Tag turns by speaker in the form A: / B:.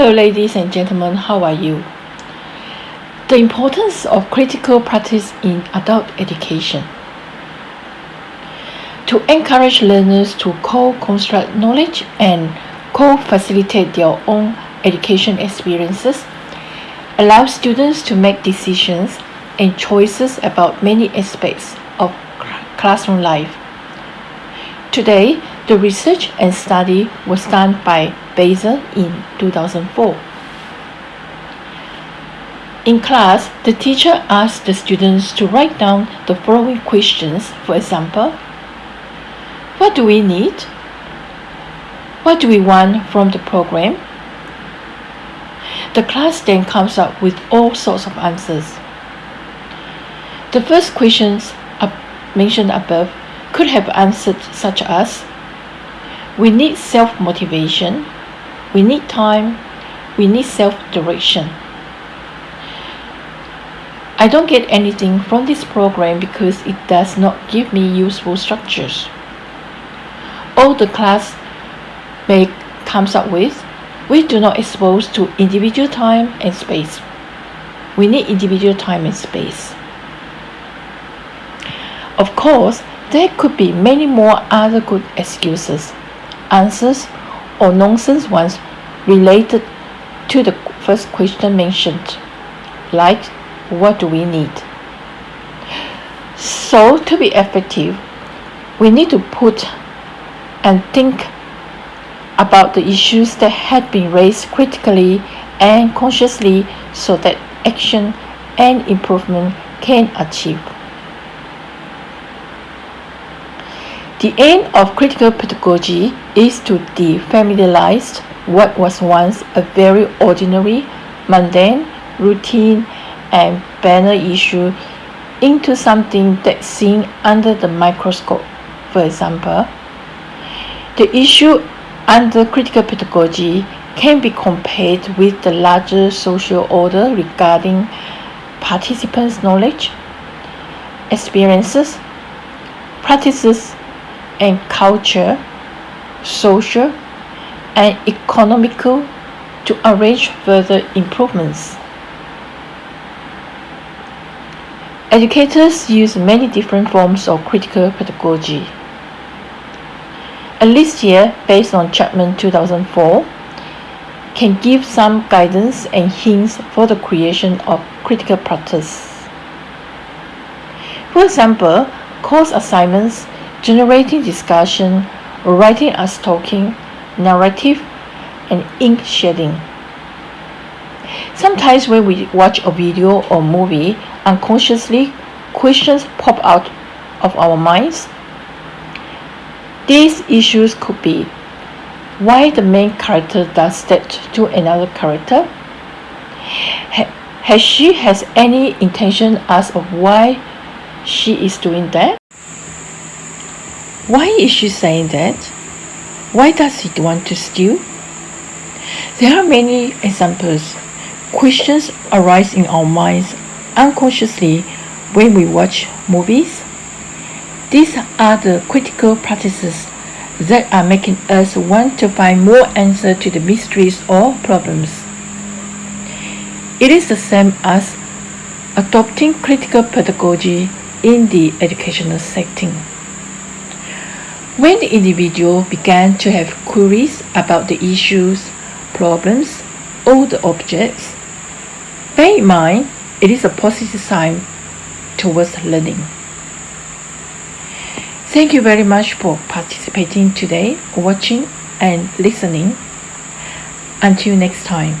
A: Hello, ladies and gentlemen, how are you? The importance of critical practice in adult education. To encourage learners to co construct knowledge and co facilitate their own education experiences, allow students to make decisions and choices about many aspects of classroom life. Today, the research and study was done by Basel in 2004. In class, the teacher asked the students to write down the following questions. For example, what do we need? What do we want from the program? The class then comes up with all sorts of answers. The first questions mentioned above could have answered such as we need self-motivation, we need time, we need self-direction. I don't get anything from this program because it does not give me useful structures. All the class may comes up with, we do not expose to individual time and space. We need individual time and space. Of course, there could be many more other good excuses, answers, or nonsense ones related to the first question mentioned, like what do we need? So, to be effective, we need to put and think about the issues that had been raised critically and consciously so that action and improvement can achieve. The aim of critical pedagogy is to defamiliarize what was once a very ordinary, mundane, routine, and banal issue into something that's seen under the microscope. For example, the issue under critical pedagogy can be compared with the larger social order regarding participants' knowledge, experiences, practices, and culture, social, and economical to arrange further improvements. Educators use many different forms of critical pedagogy. A list here, based on Chapman 2004, can give some guidance and hints for the creation of critical practice. For example, course assignments generating discussion, writing as talking, narrative, and ink shedding. Sometimes when we watch a video or movie, unconsciously questions pop out of our minds. These issues could be why the main character does that to another character? has she has any intention as of why she is doing that? Why is she saying that? Why does he want to steal? There are many examples. Questions arise in our minds unconsciously when we watch movies. These are the critical practices that are making us want to find more answers to the mysteries or problems. It is the same as adopting critical pedagogy in the educational setting. When the individual began to have queries about the issues, problems, or the objects, bear in mind it is a positive sign towards learning. Thank you very much for participating today, watching and listening. Until next time.